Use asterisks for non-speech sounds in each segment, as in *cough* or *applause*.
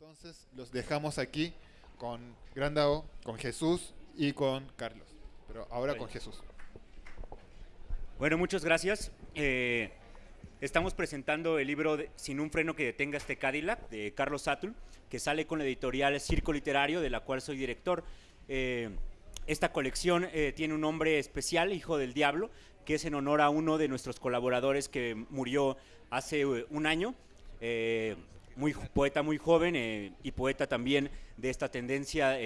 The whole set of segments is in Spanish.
Entonces los dejamos aquí con Grandao, con Jesús y con Carlos. Pero ahora con Jesús. Bueno, muchas gracias. Eh, estamos presentando el libro de Sin un freno que detenga este Cadillac de Carlos Satul, que sale con la editorial Circo Literario, de la cual soy director. Eh, esta colección eh, tiene un nombre especial, Hijo del Diablo, que es en honor a uno de nuestros colaboradores que murió hace un año. Muy poeta muy joven y poeta también de esta tendencia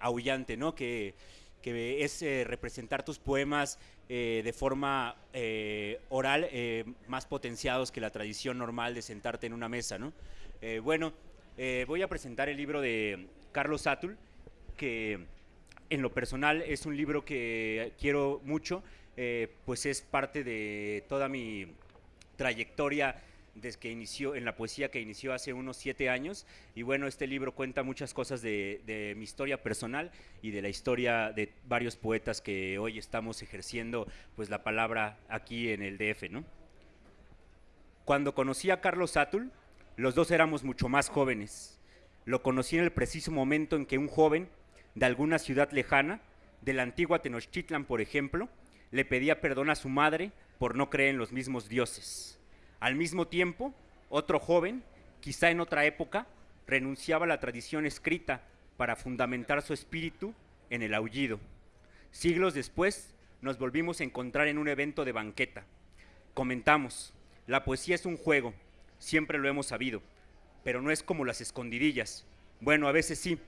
aullante, ¿no? Que, que es representar tus poemas de forma oral más potenciados que la tradición normal de sentarte en una mesa. ¿no? bueno, voy a presentar el libro de Carlos Satul, que en lo personal es un libro que quiero mucho, eh, pues es parte de toda mi trayectoria desde que inició en la poesía que inició hace unos siete años y bueno este libro cuenta muchas cosas de, mi historia personal y de la historia de varios poetas que hoy estamos ejerciendo pues la palabra aquí en el DF ¿no? cuando conocí a Carlos Satul los dos éramos mucho más jóvenes lo conocí en el preciso momento en que un joven de alguna ciudad lejana, de la antigua Tenochtitlan, por ejemplo, le pedía perdón a su madre por no creer en los mismos dioses. Al mismo tiempo, otro joven, quizá en otra época, renunciaba a la tradición escrita para fundamentar su espíritu en el aullido. Siglos después, nos volvimos a encontrar en un evento de banqueta. Comentamos, la poesía es un juego, siempre lo hemos sabido, pero no es como las escondidillas. Bueno, a veces sí,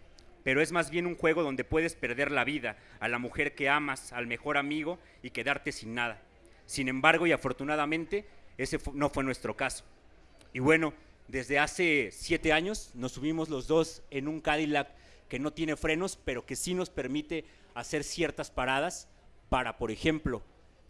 pero es más bien un juego donde puedes perder la vida, a la mujer que amas, al mejor amigo y quedarte sin nada. Sin embargo, y afortunadamente, ese no fue nuestro caso. Y bueno, desde hace siete años nos subimos los dos en un Cadillac que no tiene frenos, pero que sí nos permite hacer ciertas paradas para, por ejemplo,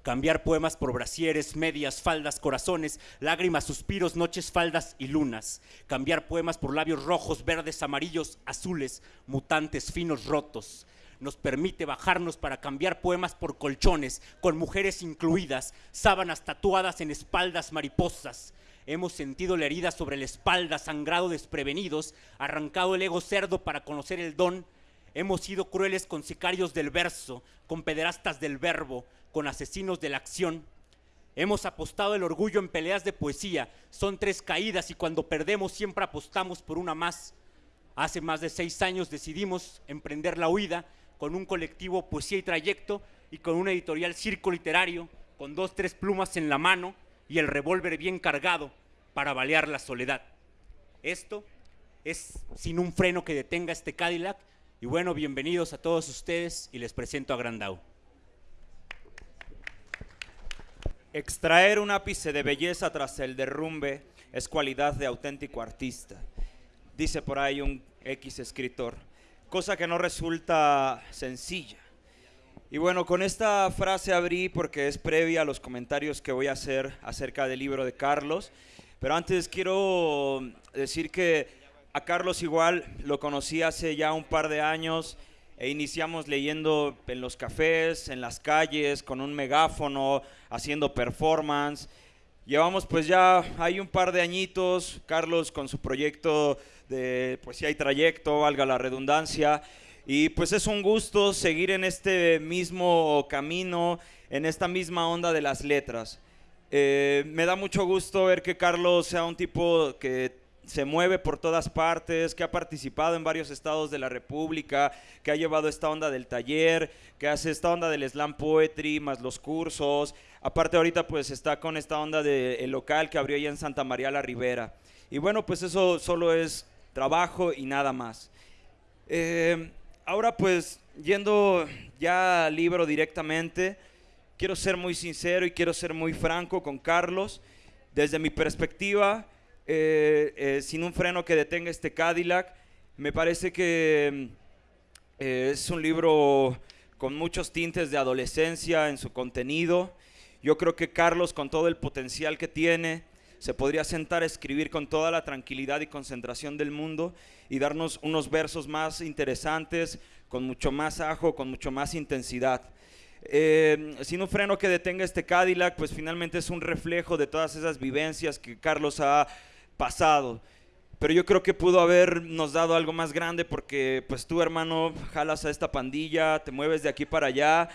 cambiar poemas por brasieres, medias, faldas, corazones, lágrimas, suspiros, noches, faldas y lunas, cambiar poemas por labios rojos, verdes, amarillos, azules, mutantes, finos, rotos. Nos permite bajarnos para cambiar poemas por colchones, con mujeres incluidas, sábanas tatuadas en espaldas mariposas. Hemos sentido la herida sobre la espalda, sangrado desprevenidos, arrancado el ego cerdo para conocer el don. Hemos sido crueles con sicarios del verso, con pederastas del verbo, con asesinos de la acción. Hemos apostado el orgullo en peleas de poesía. Son tres caídas y cuando perdemos siempre apostamos por una más. Hace más de seis años decidimos emprender la huida con un colectivo Poesía y Trayecto y con una editorial Circo Literario, con dos, tres plumas en la mano y el revólver bien cargado para balear la soledad. Esto es sin un freno que detenga este Cadillac. Y bueno, bienvenidos a todos ustedes y les presento a Grandau. Extraer un ápice de belleza tras el derrumbe es cualidad de auténtico artista, dice por ahí un X escritor, cosa que no resulta sencilla. Y bueno, con esta frase abrí porque es previa a los comentarios que voy a hacer acerca del libro de Carlos, pero antes quiero decir que a Carlos igual lo conocí hace ya un par de años e iniciamos leyendo en los cafés, en las calles, con un megáfono, haciendo performance. Llevamos pues ya, hay un par de añitos, Carlos con su proyecto de pues si hay trayecto, valga la redundancia. Y pues es un gusto seguir en este mismo camino, en esta misma onda de las letras. Eh, me da mucho gusto ver que Carlos sea un tipo que se mueve por todas partes, que ha participado en varios estados de la República, que ha llevado esta onda del taller, que hace esta onda del slam poetry, más los cursos. Aparte ahorita pues está con esta onda del local que abrió allá en Santa María la Ribera. Y bueno, pues eso solo es trabajo y nada más. Eh, ahora pues yendo ya al libro directamente, quiero ser muy sincero y quiero ser muy franco con Carlos. Desde mi perspectiva, eh, eh, sin un freno que detenga este Cadillac. Me parece que eh, es un libro con muchos tintes de adolescencia en su contenido. Yo creo que Carlos, con todo el potencial que tiene, se podría sentar a escribir con toda la tranquilidad y concentración del mundo y darnos unos versos más interesantes, con mucho más ajo, con mucho más intensidad. sin un freno que detenga este Cadillac, pues finalmente es un reflejo de todas esas vivencias que Carlos ha pasado. pero yo creo que pudo habernos dado algo más grande porque pues tú hermano jalas a esta pandilla, te mueves de aquí para allá,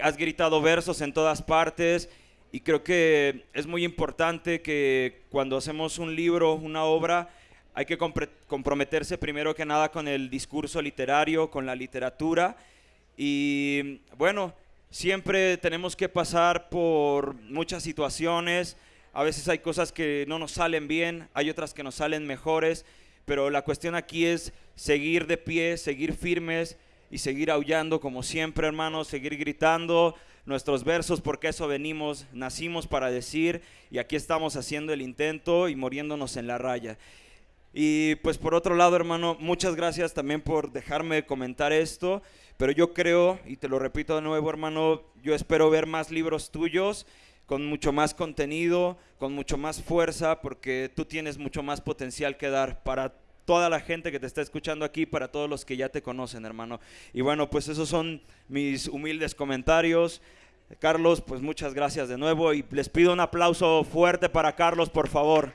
has gritado versos en todas partes y creo que es muy importante que cuando hacemos un libro, una obra, hay que comprometerse primero que nada con el discurso literario, con la literatura. Y bueno, siempre tenemos que pasar por muchas situaciones, a veces hay cosas que no nos salen bien, hay otras que nos salen mejores, pero la cuestión aquí es seguir de pie, seguir firmes y seguir aullando como siempre, hermanos, seguir gritando nuestros versos porque eso venimos, nacimos para decir y aquí estamos haciendo el intento y muriéndonos en la raya. Y pues por otro lado, hermano, muchas gracias también por dejarme comentar esto, pero yo creo, y te lo repito de nuevo, hermano, yo espero ver más libros tuyos con mucho más contenido, con mucho más fuerza, porque tú tienes mucho más potencial que dar para toda la gente que te está escuchando aquí, para todos los que ya te conocen, hermano. Y bueno, pues esos son mis humildes comentarios. Carlos, pues muchas gracias de nuevo y les pido un aplauso fuerte para Carlos, por favor.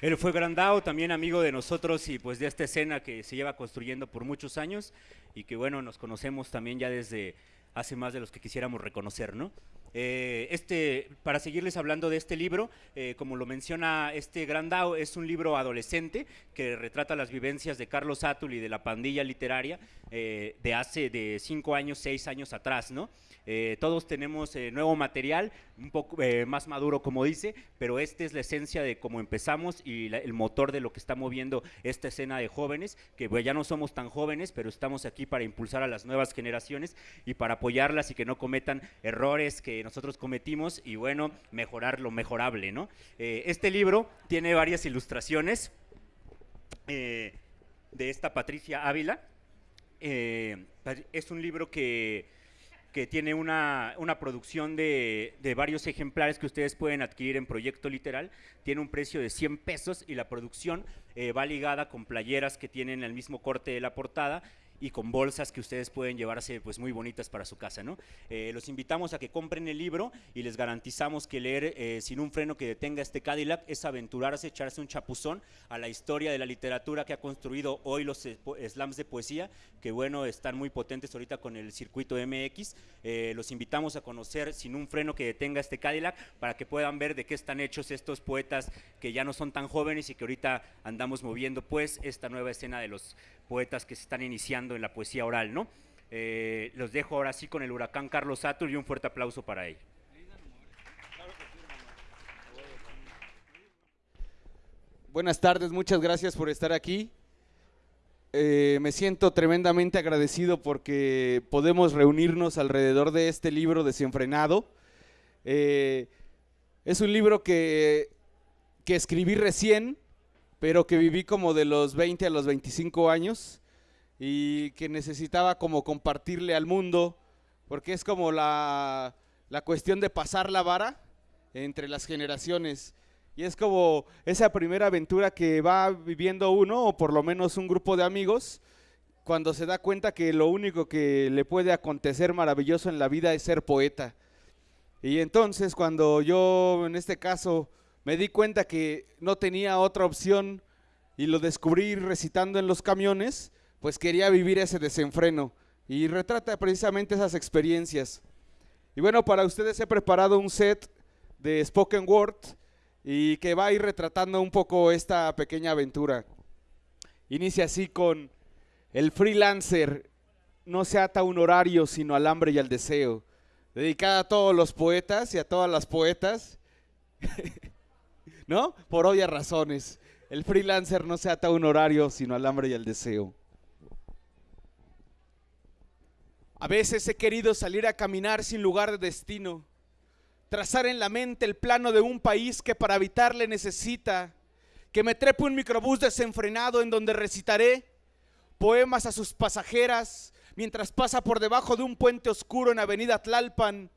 Él fue Grandao, también amigo de nosotros y pues de esta escena que se lleva construyendo por muchos años y que bueno, nos conocemos también ya desde hace más de los que quisiéramos reconocer, ¿no? Eh, este, para seguirles hablando de este libro, eh, como lo menciona este Grandao, es un libro adolescente que retrata las vivencias de Carlos Atul y de la pandilla literaria eh, de hace de cinco años, seis años atrás, ¿no? Eh, todos tenemos eh, nuevo material, un poco eh, más maduro como dice, pero esta es la esencia de cómo empezamos y el motor de lo que está moviendo esta escena de jóvenes, que ya no somos tan jóvenes, pero estamos aquí para impulsar a las nuevas generaciones y para apoyarlas y que no cometan errores que nosotros cometimos y bueno, mejorar lo mejorable, ¿no? este libro tiene varias ilustraciones de esta Patricia Ávila. es un libro que que tiene una, producción de, varios ejemplares que ustedes pueden adquirir en Proyecto Literal. Tiene un precio de 100 pesos y la producción eh, va ligada con playeras que tienen el mismo corte de la portada y con bolsas que ustedes pueden llevarse pues muy bonitas para su casa, ¿no? Eh, los invitamos a que compren el libro y les garantizamos que leer eh, sin un freno que detenga este Cadillac es aventurarse, echarse un chapuzón a la historia de la literatura que ha construido hoy los eh, slams de poesía, que bueno, están muy potentes ahorita con el circuito MX. los invitamos a conocer sin un freno que detenga este Cadillac para que puedan ver de qué están hechos estos poetas que ya no son tan jóvenes y que ahorita andamos moviendo pues esta nueva escena de los poetas que se están iniciando en la poesía oral, ¿no? Eh, los dejo ahora sí con el huracán Carlos Satur y un fuerte aplauso para él. Buenas tardes, muchas gracias por estar aquí. Eh, me siento tremendamente agradecido porque podemos reunirnos alrededor de este libro desenfrenado. Eh, es un libro que, que escribí recién, pero que viví como de los 20 a los 25 años y que necesitaba como compartirle al mundo, porque es como la, la cuestión de pasar la vara entre las generaciones. Y es como esa primera aventura que va viviendo uno, o por lo menos un grupo de amigos, cuando se da cuenta que lo único que le puede acontecer maravilloso en la vida es ser poeta. Y entonces cuando yo, en este caso, me di cuenta que no tenía otra opción y lo descubrí recitando en los camiones, pues quería vivir ese desenfreno y retrata precisamente esas experiencias. Y bueno, para ustedes he preparado un set de spoken word y que va a ir retratando un poco esta pequeña aventura. Inicia así con el freelancer no se ata a un horario sino al hambre y al deseo. Dedicada a todos los poetas y a todas las poetas. *laughs* ¿no? Por obvias razones. El freelancer no se ata a un horario, sino al hambre y al deseo. A veces he querido salir a caminar sin lugar de destino, trazar en la mente el plano de un país que para habitarle necesita, que me trepe un microbús desenfrenado en donde recitaré poemas a sus pasajeras mientras pasa por debajo de un puente oscuro en Avenida Tlalpan,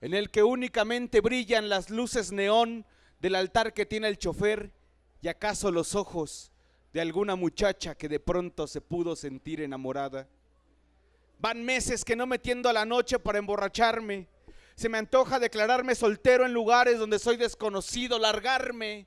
en el que únicamente brillan las luces neón del altar que tiene el chofer y acaso los ojos de alguna muchacha que de pronto se pudo sentir enamorada. Van meses que no metiendo a la noche para emborracharme, Se me antoja declararme soltero en lugares donde soy desconocido, largarme,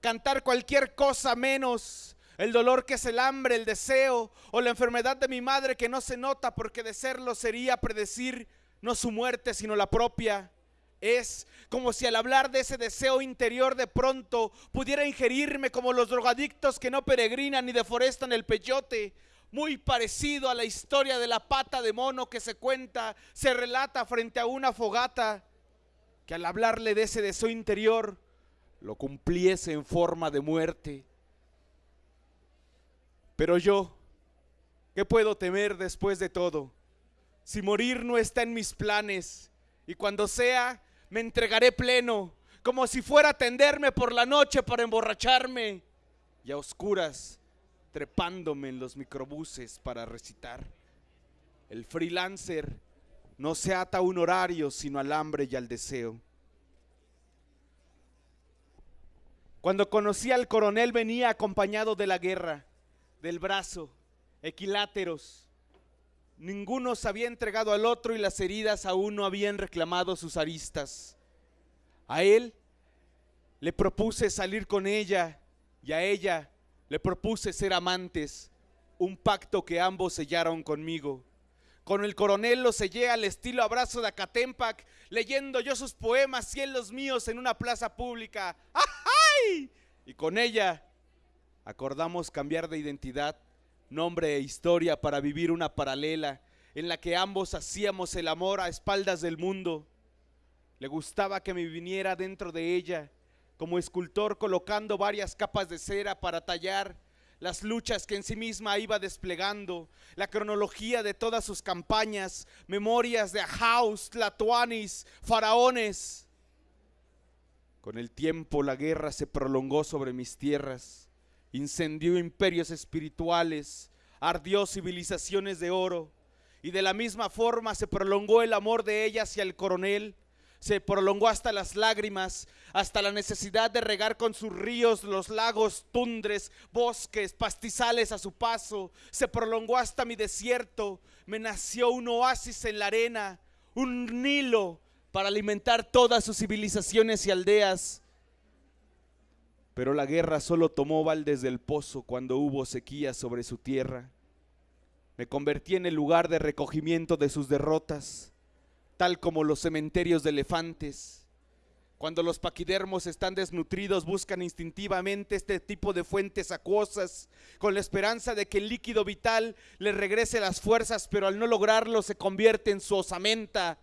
cantar cualquier cosa menos el dolor que es el hambre, el deseo o la enfermedad de mi madre que no se nota porque de serlo sería predecir no su muerte sino la propia. Es como si al hablar de ese deseo interior de pronto pudiera ingerirme como los drogadictos que no peregrinan ni deforestan el peyote. Muy parecido a la historia de la pata de mono que se cuenta, se relata frente a una fogata, que al hablarle de ese deseo interior lo cumpliese en forma de muerte. Pero yo, ¿qué puedo temer después de todo? Si morir no está en mis planes, y cuando sea, me entregaré pleno, como si fuera a tenderme por la noche para emborracharme, y a oscuras, trepándome en los microbuses para recitar. El freelancer no se ata a un horario, sino al hambre y al deseo. Cuando conocí al coronel venía acompañado de la guerra, del brazo, equiláteros. Ninguno se había entregado al otro y las heridas aún no habían reclamado sus aristas. A él le propuse salir con ella y a ella le propuse ser amantes, un pacto que ambos sellaron conmigo. Con el coronel lo sellé al estilo abrazo de Acatempac, leyendo yo sus poemas y los míos en una plaza pública. ¡Ay! Y con ella acordamos cambiar de identidad, nombre e historia para vivir una paralela en la que ambos hacíamos el amor a espaldas del mundo. Le gustaba que me viniera dentro de ella, como escultor colocando varias capas de cera para tallar las luchas que en sí misma iba desplegando, la cronología de todas sus campañas, memorias de Ahaus, Tlatuanis, faraones. Con el tiempo la guerra se prolongó sobre mis tierras, incendió imperios espirituales, ardió civilizaciones de oro, y de la misma forma se prolongó el amor de ella hacia el coronel, se prolongó hasta las lágrimas, hasta la necesidad de regar con sus ríos los lagos, tundres, bosques, pastizales a su paso, se prolongó hasta mi desierto, me nació un oasis en la arena, un Nilo para alimentar todas sus civilizaciones y aldeas. Pero la guerra solo tomó baldes del pozo cuando hubo sequía sobre su tierra. Me convertí en el lugar de recogimiento de sus derrotas tal como los cementerios de elefantes. Cuando los paquidermos están desnutridos, buscan instintivamente este tipo de fuentes acuosas, con la esperanza de que el líquido vital les regrese las fuerzas, pero al no lograrlo se convierte en su osamenta.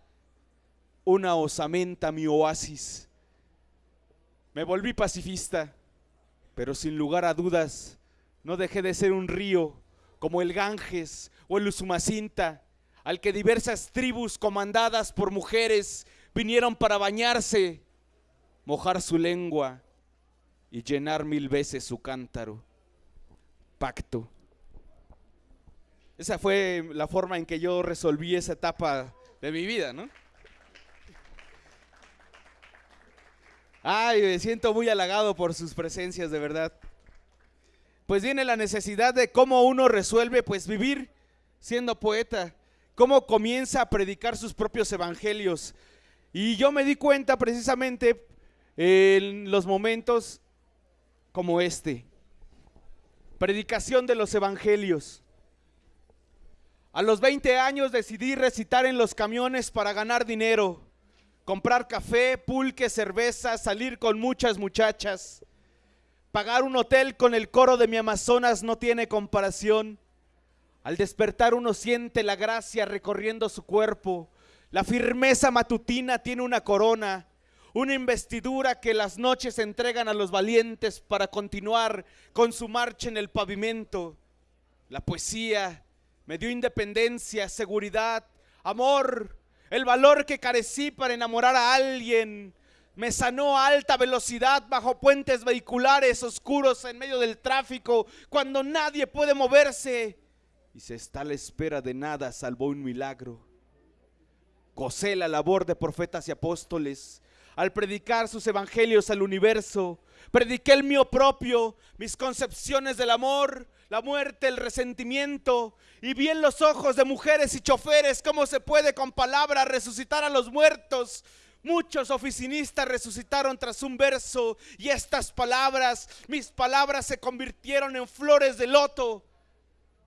Una osamenta, mi oasis. Me volví pacifista, pero sin lugar a dudas, no dejé de ser un río como el Ganges o el Usumacinta al que diversas tribus comandadas por mujeres vinieron para bañarse, mojar su lengua y llenar mil veces su cántaro. Pacto. Esa fue la forma en que yo resolví esa etapa de mi vida, ¿no? Ay, me siento muy halagado por sus presencias, de verdad. Pues viene la necesidad de cómo uno resuelve, pues vivir siendo poeta cómo comienza a predicar sus propios evangelios. Y yo me di cuenta precisamente en los momentos como este. Predicación de los evangelios. A los 20 años decidí recitar en los camiones para ganar dinero, comprar café, pulque, cerveza, salir con muchas muchachas. Pagar un hotel con el coro de mi Amazonas no tiene comparación. Al despertar uno siente la gracia recorriendo su cuerpo. La firmeza matutina tiene una corona, una investidura que las noches entregan a los valientes para continuar con su marcha en el pavimento. La poesía me dio independencia, seguridad, amor, el valor que carecí para enamorar a alguien. Me sanó a alta velocidad bajo puentes vehiculares oscuros en medio del tráfico cuando nadie puede moverse y se está a la espera de nada salvo un milagro. Gocé la labor de profetas y apóstoles, al predicar sus evangelios al universo. Prediqué el mío propio, mis concepciones del amor, la muerte, el resentimiento, y vi en los ojos de mujeres y choferes cómo se puede con palabras resucitar a los muertos. Muchos oficinistas resucitaron tras un verso y estas palabras, mis palabras se convirtieron en flores de loto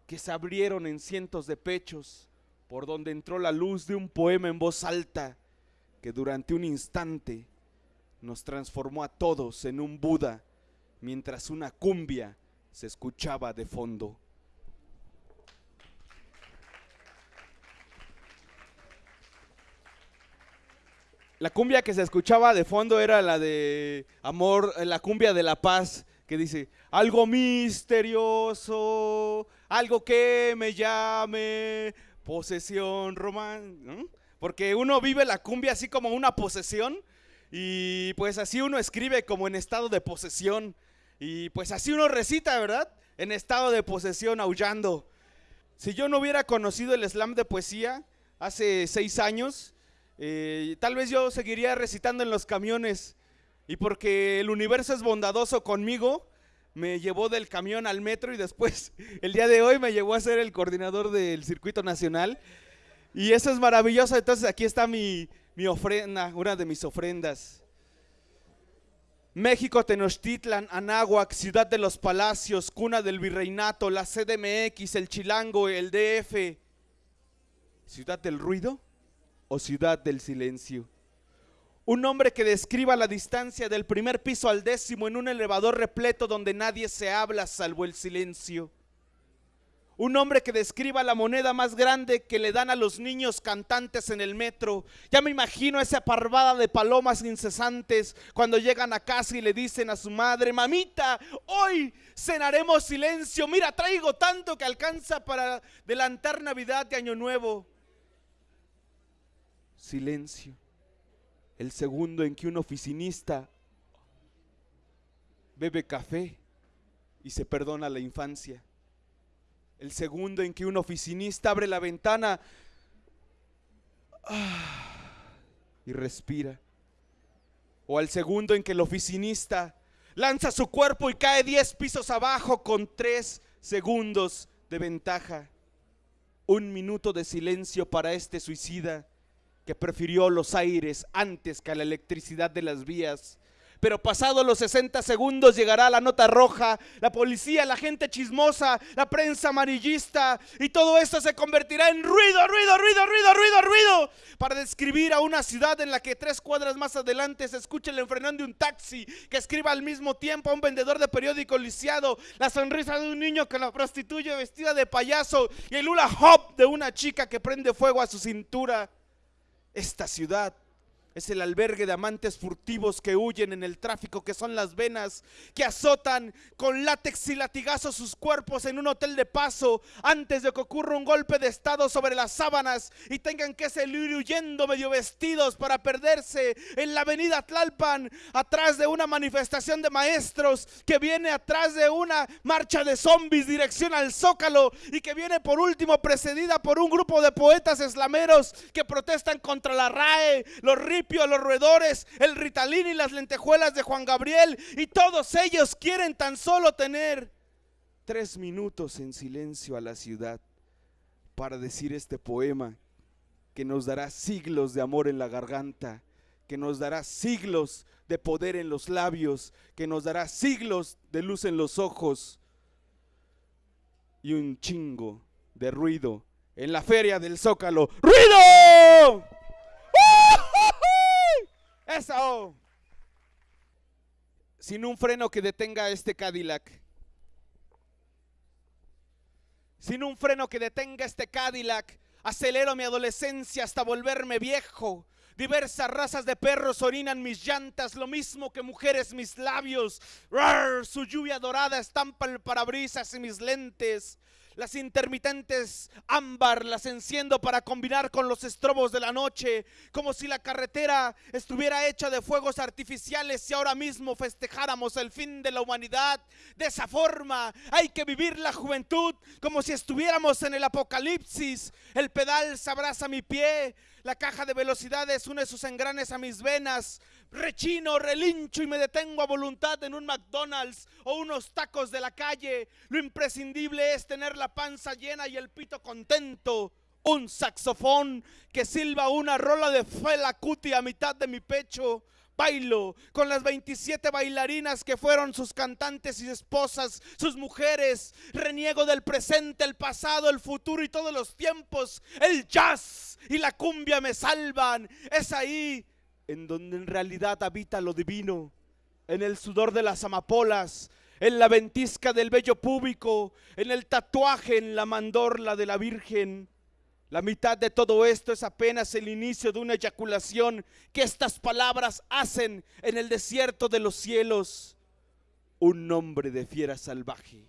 que se abrieron en cientos de pechos por donde entró la luz de un poema en voz alta que durante un instante nos transformó a todos en un Buda mientras una cumbia se escuchaba de fondo. La cumbia que se escuchaba de fondo era la de amor, la cumbia de la paz, que dice, algo misterioso, algo que me llame, posesión román. Porque uno vive la cumbia así como una posesión y pues así uno escribe como en estado de posesión. Y pues así uno recita, ¿verdad? En estado de posesión, aullando. Si yo no hubiera conocido el slam de poesía hace seis años, eh, tal vez yo seguiría recitando en los camiones. Y porque el universo es bondadoso conmigo, me llevó del camión al metro y después, *laughs* el día de hoy, me llevó a ser el coordinador del circuito nacional. Y eso es maravilloso. Entonces aquí está mi, mi ofrenda, una de mis ofrendas. México, Tenochtitlan, Anáhuac, Ciudad de los Palacios, cuna del virreinato, la CDMX, el Chilango, el DF. ¿Ciudad del ruido o ciudad del silencio? Un hombre que describa la distancia del primer piso al décimo en un elevador repleto donde nadie se habla salvo el silencio. Un hombre que describa la moneda más grande que le dan a los niños cantantes en el metro. Ya me imagino esa parvada de palomas incesantes cuando llegan a casa y le dicen a su madre, mamita, hoy cenaremos silencio. Mira, traigo tanto que alcanza para adelantar Navidad de Año Nuevo. Silencio. El segundo en que un oficinista bebe café y se perdona la infancia el segundo en que un oficinista abre la ventana ah, y respira. O al segundo en que el oficinista lanza su cuerpo y cae 10 pisos abajo con 3 segundos de ventaja. Un minuto de silencio para este suicida que prefirió los aires antes que la electricidad de las vías pero pasados los 60 segundos llegará la nota roja, la policía, la gente chismosa, la prensa amarillista y todo esto se convertirá en ruido, ruido, ruido, ruido, ruido, ruido para describir a una ciudad en la que tres cuadras más adelante se escucha el enfrenón de un taxi que escriba al mismo tiempo a un vendedor de periódico lisiado, la sonrisa de un niño que la prostituye vestida de payaso y el hula hop de una chica que prende fuego a su cintura. Esta ciudad es el albergue de amantes furtivos que huyen en el tráfico, que son las venas, que azotan con látex y latigazos sus cuerpos en un hotel de paso antes de que ocurra un golpe de estado sobre las sábanas y tengan que salir huyendo medio vestidos para perderse en la avenida Tlalpan, atrás de una manifestación de maestros que viene atrás de una marcha de zombies dirección al Zócalo y que viene por último precedida por un grupo de poetas eslameros que protestan contra la RAE, los RIP los roedores, el ritalín y las lentejuelas de Juan Gabriel. Y todos ellos quieren tan solo tener tres minutos en silencio a la ciudad para decir este poema que nos dará siglos de amor en la garganta, que nos dará siglos de poder en los labios, que nos dará siglos de luz en los ojos y un chingo de ruido en la feria del Zócalo. ¡Ruido! Eso. Sin un freno que detenga este Cadillac. Sin un freno que detenga este Cadillac. Acelero mi adolescencia hasta volverme viejo. Diversas razas de perros orinan mis llantas, lo mismo que mujeres mis labios. su lluvia dorada estampa el parabrisas y mis lentes. Las intermitentes ámbar las enciendo para combinar con los estrobos de la noche, como si la carretera estuviera hecha de fuegos artificiales y ahora mismo festejáramos el fin de la humanidad. De esa forma hay que vivir la juventud como si estuviéramos en el apocalipsis. El pedal se abraza mi pie, la caja de velocidades une sus engranes a mis venas. Rechino, relincho y me detengo a voluntad en un McDonald's o unos tacos de la calle. Lo imprescindible es tener la panza llena y el pito contento. Un saxofón que silba una rola de Fela Kuti a mitad de mi pecho. Bailo con las 27 bailarinas que fueron sus cantantes y esposas, sus mujeres. Reniego del presente, el pasado, el futuro y todos los tiempos. El jazz y la cumbia me salvan. Es ahí en donde en realidad habita lo divino, en el sudor de las amapolas, en la ventisca del vello público, en el tatuaje, en la mandorla de la Virgen. La mitad de todo esto es apenas el inicio de una eyaculación que estas palabras hacen en el desierto de los cielos. Un nombre de fiera salvaje,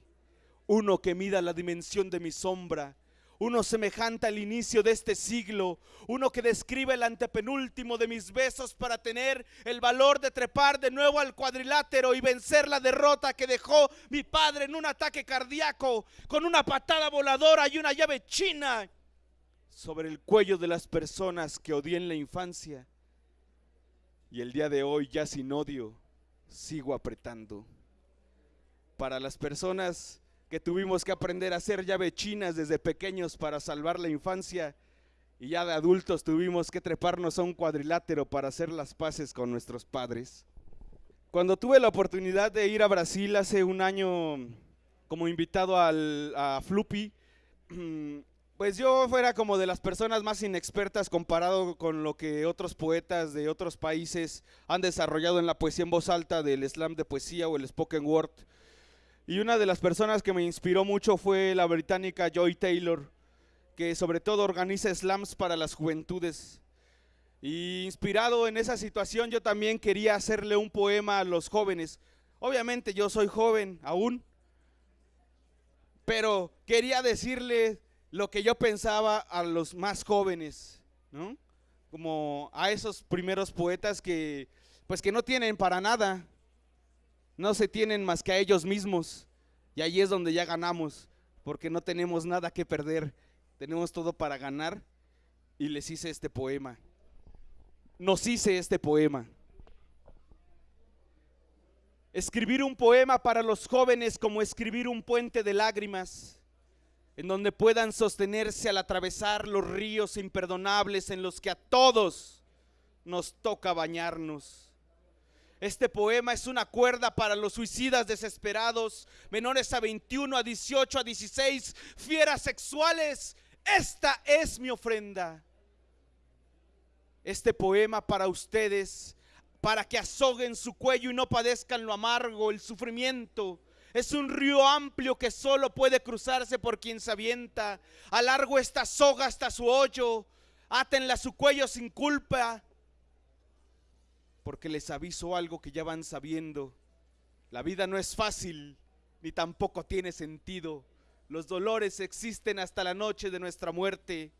uno que mida la dimensión de mi sombra, uno semejante al inicio de este siglo, uno que describe el antepenúltimo de mis besos para tener el valor de trepar de nuevo al cuadrilátero y vencer la derrota que dejó mi padre en un ataque cardíaco con una patada voladora y una llave china sobre el cuello de las personas que odié en la infancia. Y el día de hoy, ya sin odio, sigo apretando. Para las personas que tuvimos que aprender a hacer llave chinas desde pequeños para salvar la infancia y ya de adultos tuvimos que treparnos a un cuadrilátero para hacer las paces con nuestros padres. Cuando tuve la oportunidad de ir a Brasil hace un año como invitado al, a Fluppy, *clears throat* pues yo fuera como de las personas más inexpertas comparado con lo que otros poetas de otros países han desarrollado en la poesía en voz alta del slam de poesía o el spoken word. Y una de las personas que me inspiró mucho fue la británica Joy Taylor, que sobre todo organiza slams para las juventudes. Y inspirado en esa situación, yo también quería hacerle un poema a los jóvenes. Obviamente yo soy joven aún, pero quería decirle lo que yo pensaba a los más jóvenes, ¿no? Como a esos primeros poetas que, pues que no tienen para nada, no se tienen más que a ellos mismos. Y ahí es donde ya ganamos, porque no tenemos nada que perder, tenemos todo para ganar. Y les hice este poema. Nos hice este poema. Escribir un poema para los jóvenes como escribir un puente de lágrimas, en donde puedan sostenerse al atravesar los ríos imperdonables en los que a todos nos toca bañarnos este poema es una cuerda para los suicidas desesperados, menores a 21, a 18, a 16, fieras sexuales. Esta es mi ofrenda. Este poema para ustedes, para que azoguen su cuello y no padezcan lo amargo, el sufrimiento. Es un río amplio que solo puede cruzarse por quien se avienta. A largo esta soga hasta su hoyo. Átenla a su cuello sin culpa porque les aviso algo que ya van sabiendo. La vida no es fácil, ni tampoco tiene sentido. Los dolores existen hasta la noche de nuestra muerte.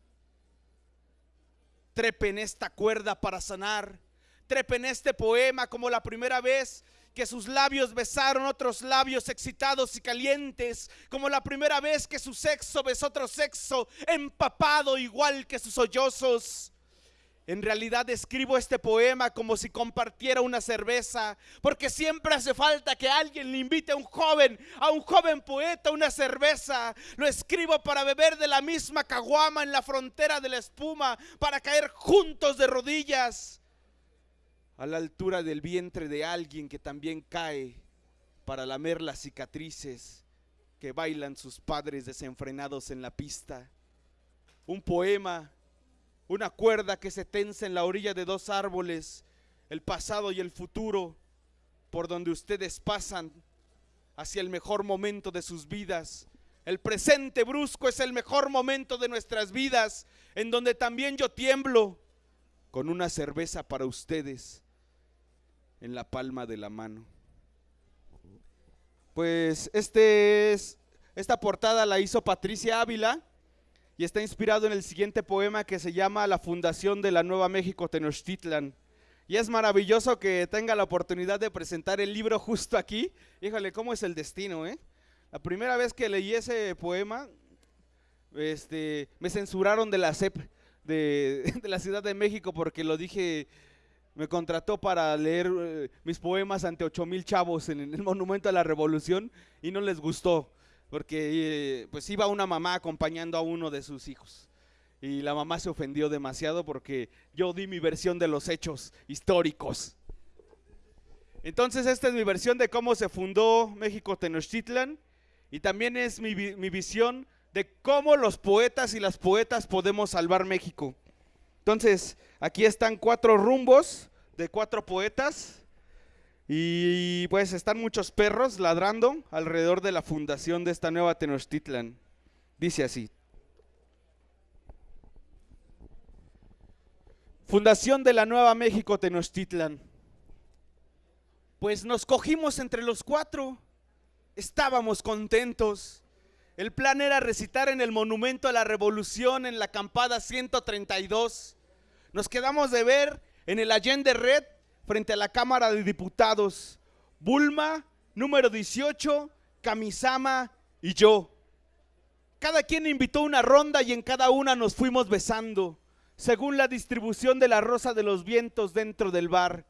Trepen esta cuerda para sanar. Trepen este poema como la primera vez que sus labios besaron otros labios excitados y calientes, como la primera vez que su sexo besó otro sexo, empapado igual que sus sollozos. En realidad escribo este poema como si compartiera una cerveza, porque siempre hace falta que alguien le invite a un joven, a un joven poeta, una cerveza. Lo escribo para beber de la misma caguama en la frontera de la espuma, para caer juntos de rodillas a la altura del vientre de alguien que también cae, para lamer las cicatrices que bailan sus padres desenfrenados en la pista. Un poema una cuerda que se tensa en la orilla de dos árboles, el pasado y el futuro, por donde ustedes pasan hacia el mejor momento de sus vidas. El presente brusco es el mejor momento de nuestras vidas, en donde también yo tiemblo con una cerveza para ustedes en la palma de la mano. Pues este es, esta portada la hizo Patricia Ávila y está inspirado en el siguiente poema que se llama La Fundación de la Nueva México Tenochtitlan. Y es maravilloso que tenga la oportunidad de presentar el libro justo aquí. Híjole, ¿cómo es el destino, eh? La primera vez que leí ese poema, este, me censuraron de la CEP *laughs* de, la Ciudad de México porque lo dije me contrató para leer eh, mis poemas ante ocho mil chavos en el Monumento a la Revolución y no les gustó, porque eh, pues iba una mamá acompañando a uno de sus hijos. Y la mamá se ofendió demasiado porque yo di mi versión de los hechos históricos. Entonces esta es mi versión de cómo se fundó México Tenochtitlan y también es mi, mi visión de cómo los poetas y las poetas podemos salvar México. Entonces, aquí están cuatro rumbos de cuatro poetas y pues están muchos perros ladrando alrededor de la fundación de esta nueva Tenochtitlan. Dice así. Fundación de la Nueva México Tenochtitlan. Pues nos cogimos entre los cuatro. Estábamos contentos. El plan era recitar en el Monumento a la Revolución en la acampada 132. Nos quedamos de ver en el Allende Red frente a la Cámara de Diputados. Bulma, número 18, Kamisama y yo. Cada quien invitó una ronda y en cada una nos fuimos besando, según la distribución de la rosa de los vientos dentro del bar.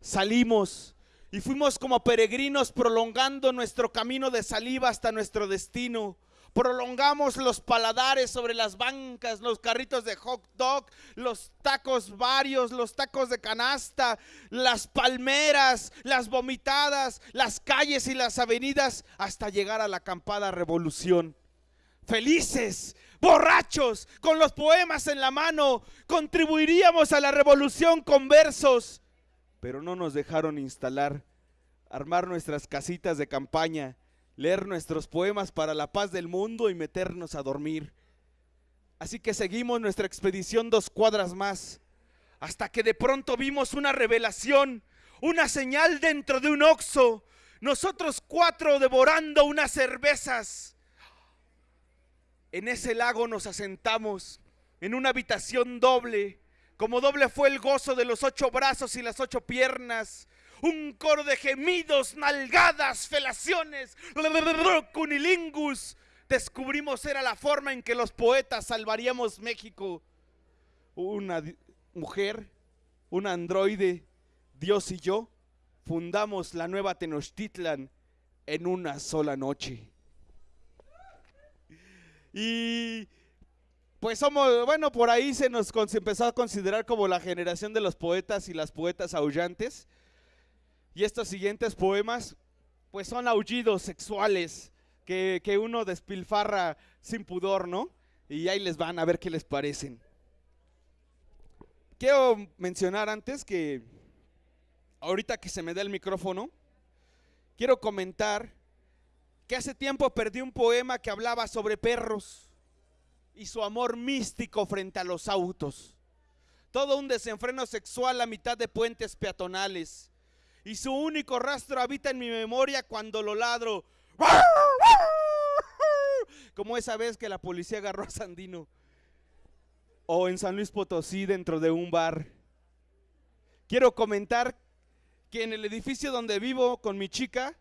Salimos y fuimos como peregrinos prolongando nuestro camino de saliva hasta nuestro destino. Prolongamos los paladares sobre las bancas, los carritos de hot dog, los tacos varios, los tacos de canasta, las palmeras, las vomitadas, las calles y las avenidas hasta llegar a la acampada revolución. Felices, borrachos, con los poemas en la mano, contribuiríamos a la revolución con versos pero no nos dejaron instalar, armar nuestras casitas de campaña, leer nuestros poemas para la paz del mundo y meternos a dormir. Así que seguimos nuestra expedición dos cuadras más, hasta que de pronto vimos una revelación, una señal dentro de un oxo, nosotros cuatro devorando unas cervezas. En ese lago nos asentamos, en una habitación doble, como doble fue el gozo de los ocho brazos y las ocho piernas. Un coro de gemidos, nalgadas, felaciones, cunilingus. Descubrimos era la forma en que los poetas salvaríamos México. Una mujer, un androide, Dios y yo fundamos la nueva Tenochtitlan en una sola noche. Y pues somos, bueno, por ahí se nos empezó a considerar como la generación de los poetas y las poetas aullantes. Y estos siguientes poemas, pues son aullidos sexuales que, que uno despilfarra sin pudor, ¿no? Y ahí les van a ver qué les parecen. Quiero mencionar antes que ahorita que se me da el micrófono, quiero comentar que hace tiempo perdí un poema que hablaba sobre perros y su amor místico frente a los autos. Todo un desenfreno sexual a mitad de puentes peatonales. Y su único rastro habita en mi memoria cuando lo ladro. Como esa vez que la policía agarró a Sandino. O en San Luis Potosí dentro de un bar. Quiero comentar que en el edificio donde vivo con mi chica,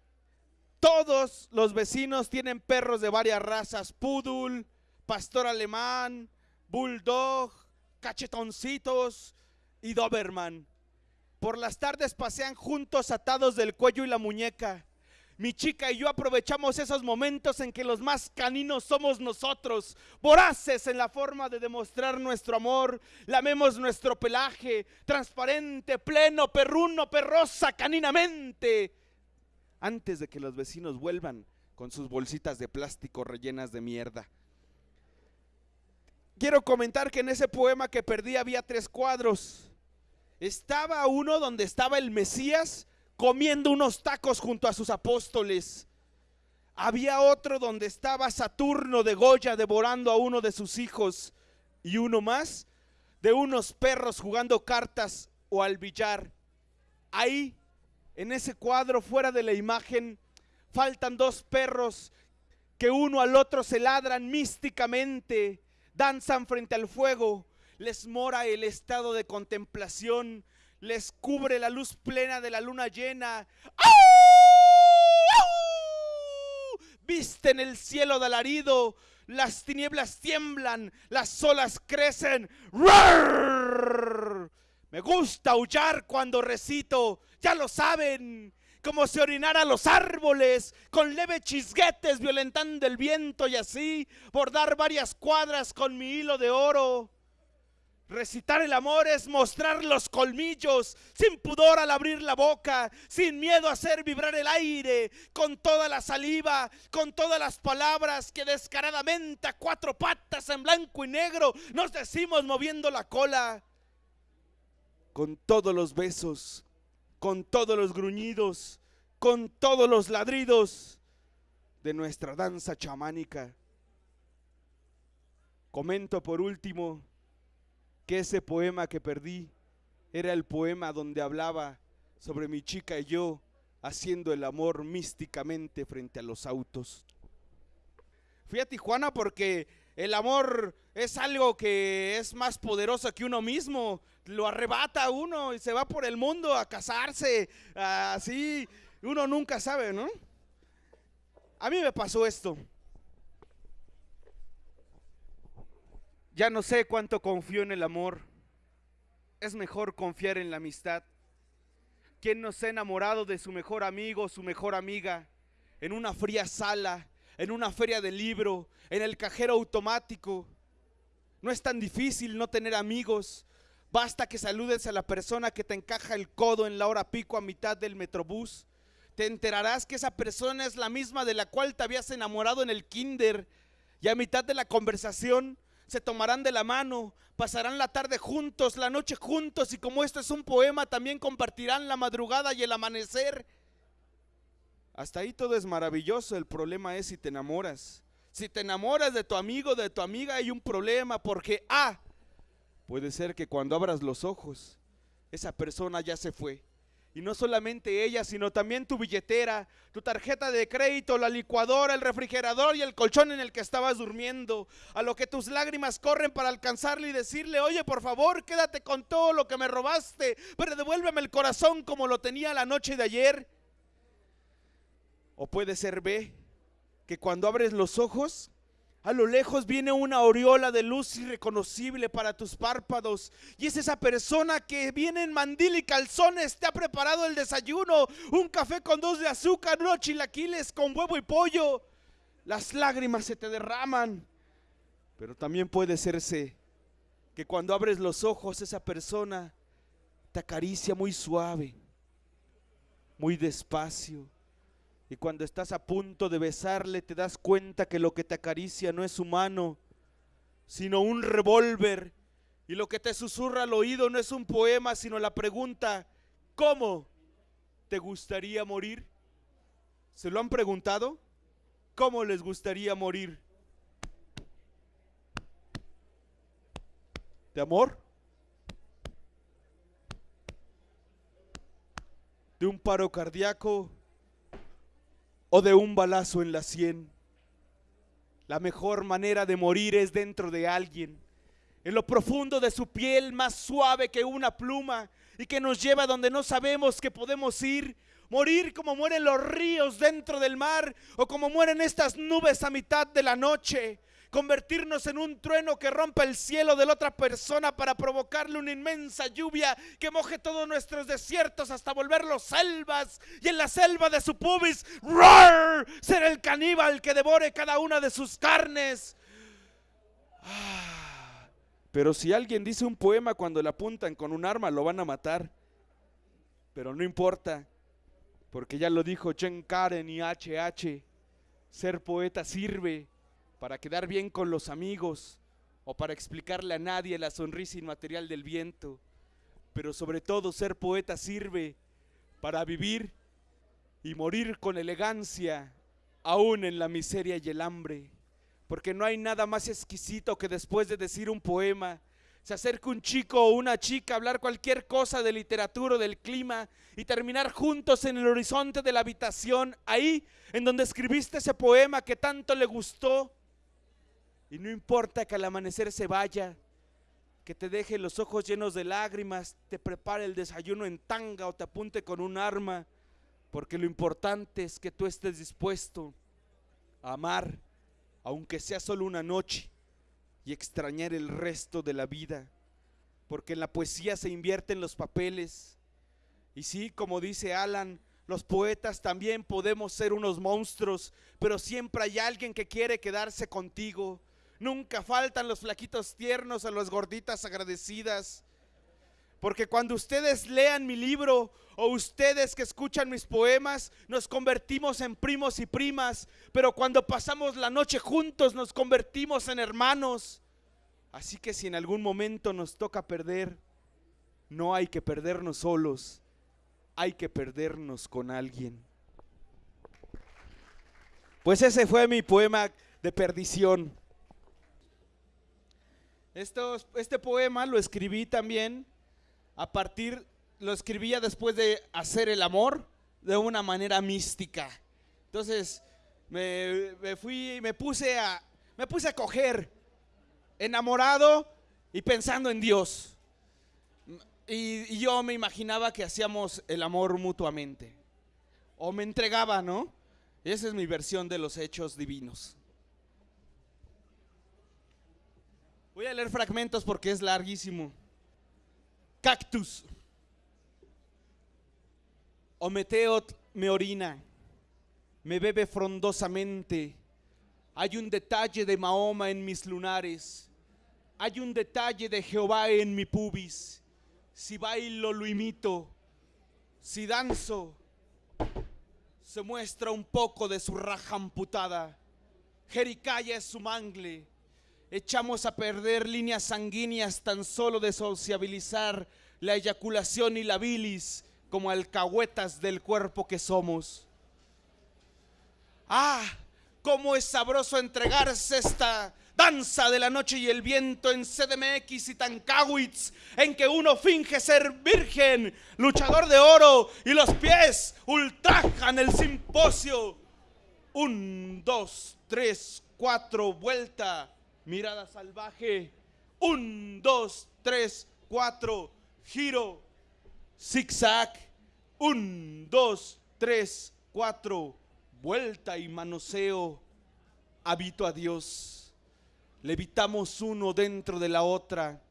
todos los vecinos tienen perros de varias razas. Poodle, pastor alemán, bulldog, cachetoncitos y doberman. Por las tardes pasean juntos atados del cuello y la muñeca. Mi chica y yo aprovechamos esos momentos en que los más caninos somos nosotros, voraces en la forma de demostrar nuestro amor. Lamemos nuestro pelaje, transparente, pleno, perruno, perrosa, caninamente. Antes de que los vecinos vuelvan con sus bolsitas de plástico rellenas de mierda. Quiero comentar que en ese poema que perdí había tres cuadros. Estaba uno donde estaba el Mesías comiendo unos tacos junto a sus apóstoles. Había otro donde estaba Saturno de Goya devorando a uno de sus hijos. Y uno más de unos perros jugando cartas o al billar. Ahí, en ese cuadro fuera de la imagen, faltan dos perros que uno al otro se ladran místicamente, danzan frente al fuego, les mora el estado de contemplación, les cubre la luz plena de la luna llena. Visten el cielo de alarido, las tinieblas tiemblan, las olas crecen. ¡Rar! Me gusta aullar cuando recito, ya lo saben, como si orinara los árboles, con leve chisguetes violentando el viento y así bordar varias cuadras con mi hilo de oro. Recitar el amor es mostrar los colmillos, sin pudor al abrir la boca, sin miedo a hacer vibrar el aire, con toda la saliva, con todas las palabras que descaradamente a cuatro patas en blanco y negro nos decimos moviendo la cola. Con todos los besos, con todos los gruñidos, con todos los ladridos de nuestra danza chamánica. Comento por último que ese poema que perdí era el poema donde hablaba sobre mi chica y yo haciendo el amor místicamente frente a los autos. Fui a Tijuana porque el amor es algo que es más poderoso que uno mismo, lo arrebata a uno y se va por el mundo a casarse, así, uno nunca sabe, ¿no? A mí me pasó esto. Ya no sé cuánto confío en el amor. Es mejor confiar en la amistad. ¿Quién no se ha enamorado de su mejor amigo, su mejor amiga, en una fría sala, en una feria de libro, en el cajero automático? No es tan difícil no tener amigos. Basta que saludes a la persona que te encaja el codo en la hora pico a mitad del metrobús. Te enterarás que esa persona es la misma de la cual te habías enamorado en el kinder. Y a mitad de la conversación se tomarán de la mano, pasarán la tarde juntos, la noche juntos y como esto es un poema, también compartirán la madrugada y el amanecer. Hasta ahí todo es maravilloso, el problema es si te enamoras. Si te enamoras de tu amigo, de tu amiga, hay un problema porque, ah, puede ser que cuando abras los ojos, esa persona ya se fue. Y no solamente ella, sino también tu billetera, tu tarjeta de crédito, la licuadora, el refrigerador y el colchón en el que estabas durmiendo. A lo que tus lágrimas corren para alcanzarle y decirle, oye, por favor, quédate con todo lo que me robaste, pero devuélveme el corazón como lo tenía la noche de ayer. O puede ser B, que cuando abres los ojos, a lo lejos viene una aureola de luz irreconocible para tus párpados. Y es esa persona que viene en mandil y calzones, te ha preparado el desayuno, un café con dos de azúcar, unos chilaquiles con huevo y pollo. Las lágrimas se te derraman. Pero también puede serse que cuando abres los ojos esa persona te acaricia muy suave, muy despacio y cuando estás a punto de besarle te das cuenta que lo que te acaricia no es humano, sino un revólver. Y lo que te susurra al oído no es un poema, sino la pregunta, ¿cómo te gustaría morir? ¿Se lo han preguntado? ¿Cómo les gustaría morir? ¿De amor? ¿De un paro cardíaco? O de un balazo en la sien. La mejor manera de morir es dentro de alguien, en lo profundo de su piel más suave que una pluma y que nos lleva donde no sabemos que podemos ir. Morir como mueren los ríos dentro del mar o como mueren estas nubes a mitad de la noche convertirnos en un trueno que rompa el cielo de la otra persona para provocarle una inmensa lluvia que moje todos nuestros desiertos hasta volverlos selvas y en la selva de su pubis ¡roar! ser el caníbal que devore cada una de sus carnes. Ah, pero si alguien dice un poema cuando le apuntan con un arma lo van a matar. Pero no importa, porque ya lo dijo Chen Karen y HH, ser poeta sirve para quedar bien con los amigos o para explicarle a nadie la sonrisa inmaterial del viento, pero sobre todo ser poeta sirve para vivir y morir con elegancia, aún en la miseria y el hambre, porque no hay nada más exquisito que después de decir un poema, se acerca un chico o una chica a hablar cualquier cosa de literatura o del clima y terminar juntos en el horizonte de la habitación, ahí en donde escribiste ese poema que tanto le gustó y no importa que al amanecer se vaya, que te deje los ojos llenos de lágrimas, te prepare el desayuno en tanga o te apunte con un arma, porque lo importante es que tú estés dispuesto a amar, aunque sea solo una noche, y extrañar el resto de la vida. porque en la poesía se invierten los papeles. Y sí, como dice Alan, los poetas también podemos ser unos monstruos, pero siempre hay alguien que quiere quedarse contigo. Nunca faltan los flaquitos tiernos o las gorditas agradecidas. Porque cuando ustedes lean mi libro o ustedes que escuchan mis poemas, nos convertimos en primos y primas. Pero cuando pasamos la noche juntos, nos convertimos en hermanos. Así que si en algún momento nos toca perder, no hay que perdernos solos, hay que perdernos con alguien. Pues ese fue mi poema de perdición. Estos- este poema lo escribí también a partir, lo escribía después de hacer el amor de una manera mística. Entonces me, me fui, me puse a, me puse a coger enamorado y pensando en Dios. Y, y yo me imaginaba que hacíamos el amor mutuamente. O me entregaba, ¿no? Esa es mi versión de los hechos divinos. Voy a leer fragmentos porque es larguísimo. Cactus. Ometeot me orina, me bebe frondosamente. Hay un detalle de Mahoma en mis lunares. Hay un detalle de Jehová en mi pubis. Si bailo, lo imito. Si danzo, se muestra un poco de su raja amputada. Jericaya es su mangle. Echamos a perder líneas sanguíneas tan solo de sociabilizar la eyaculación y la bilis como alcahuetas del cuerpo que somos. Ah, cómo es sabroso entregarse esta danza de la noche y el viento en CDMX y Tancawitz, en que uno finge ser virgen, luchador de oro, y los pies ultrajan el simposio. Un, dos, tres, cuatro, vuelta, mirada salvaje. Un, dos, tres, cuatro, giro, zigzag. Un, dos, tres, cuatro, vuelta y manoseo. Habito a Dios. Levitamos uno dentro de la otra,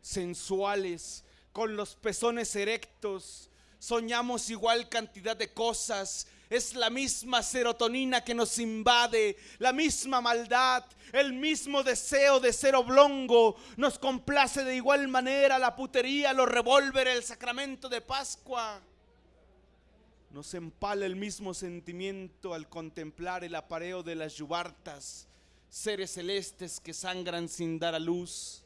sensuales, con los pezones erectos. Soñamos igual cantidad de cosas. Es la misma serotonina que nos invade, la misma maldad, el mismo deseo de ser oblongo. Nos complace de igual manera la putería, los revólveres, el sacramento de Pascua. Nos empala el mismo sentimiento al contemplar el apareo de las yubartas, seres celestes que sangran sin dar a luz.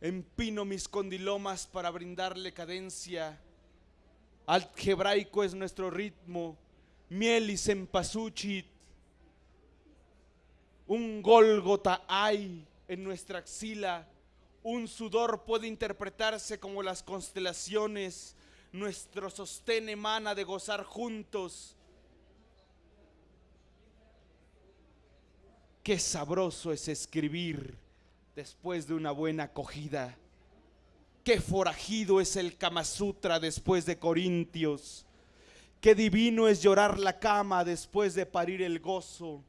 Empino mis condilomas para brindarle cadencia. Algebraico es nuestro ritmo, miel y cempasúchil. Un gólgota hay en nuestra axila. Un sudor puede interpretarse como las constelaciones. Nuestro sostén emana de gozar juntos. Qué sabroso es escribir después de una buena acogida. Qué forajido es el Kama Sutra después de Corintios. Qué divino es llorar la cama después de parir el gozo.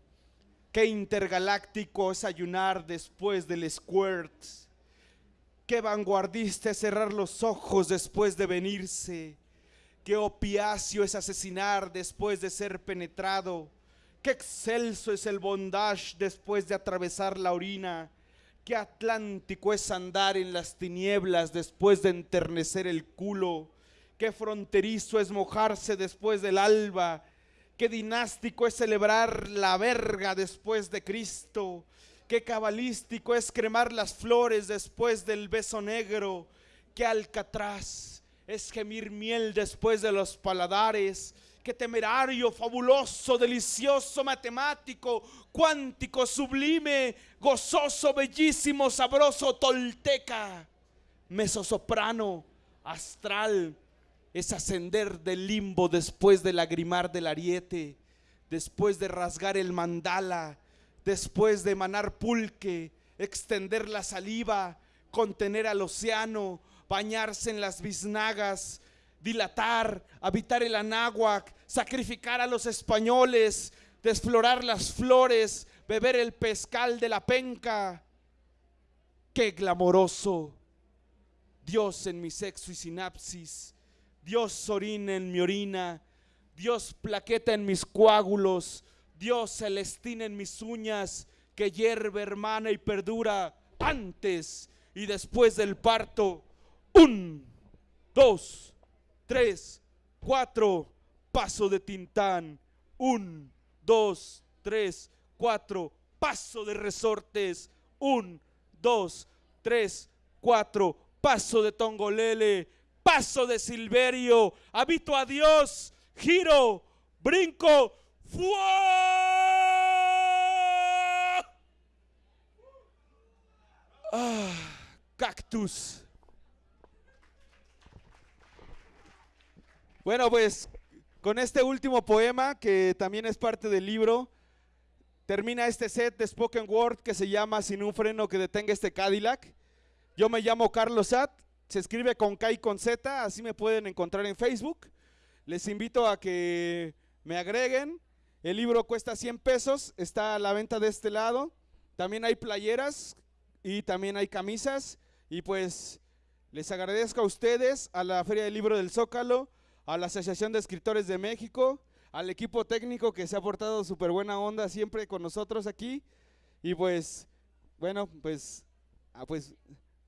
Qué intergaláctico es ayunar después del squirt. Qué vanguardista es cerrar los ojos después de venirse. Qué opiáceo es asesinar después de ser penetrado. Qué excelso es el bondage después de atravesar la orina. Qué atlántico es andar en las tinieblas después de enternecer el culo. Qué fronterizo es mojarse después del alba. Qué dinástico es celebrar la verga después de Cristo. Qué cabalístico es cremar las flores después del beso negro. Qué alcatraz es gemir miel después de los paladares. Temerario, fabuloso, delicioso, matemático, cuántico, sublime, gozoso, bellísimo, sabroso, tolteca, mesosoprano, astral, es ascender del limbo después de lagrimar del ariete, después de rasgar el mandala, después de emanar pulque, extender la saliva, contener al océano, bañarse en las biznagas, dilatar, habitar el anáhuac, sacrificar a los españoles, desflorar las flores, beber el pescal de la penca. Qué glamoroso. Dios en mi sexo y sinapsis, Dios orina en mi orina, Dios plaqueta en mis coágulos, Dios celestina en mis uñas, que hierve hermana y perdura antes y después del parto. Un, dos, tres, cuatro, paso de Tintán. Un, dos, tres, cuatro, paso de resortes. Un, dos, tres, cuatro, paso de Tongolele, paso de Silverio, habito a Dios, giro, brinco, ¡fua! Ah, cactus. Bueno, pues con este último poema, que también es parte del libro, termina este set de spoken word que se llama Sin un freno que detenga este Cadillac. Yo me llamo Carlos Sat, se escribe con K y con Z, así me pueden encontrar en Facebook. Les invito a que me agreguen. El libro cuesta 100 pesos, está a la venta de este lado. También hay playeras y también hay camisas. Y pues les agradezco a ustedes, a la Feria del Libro del Zócalo, a la Asociación de Escritores de México, al equipo técnico que se ha portado súper buena onda siempre con nosotros aquí. Y pues, bueno, pues, ah, pues,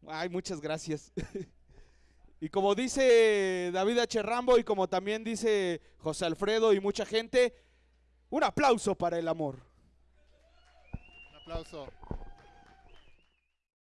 ay, muchas gracias. *laughs* y como dice David H. Y como también dice José Alfredo y mucha gente, un aplauso para el amor. Un aplauso.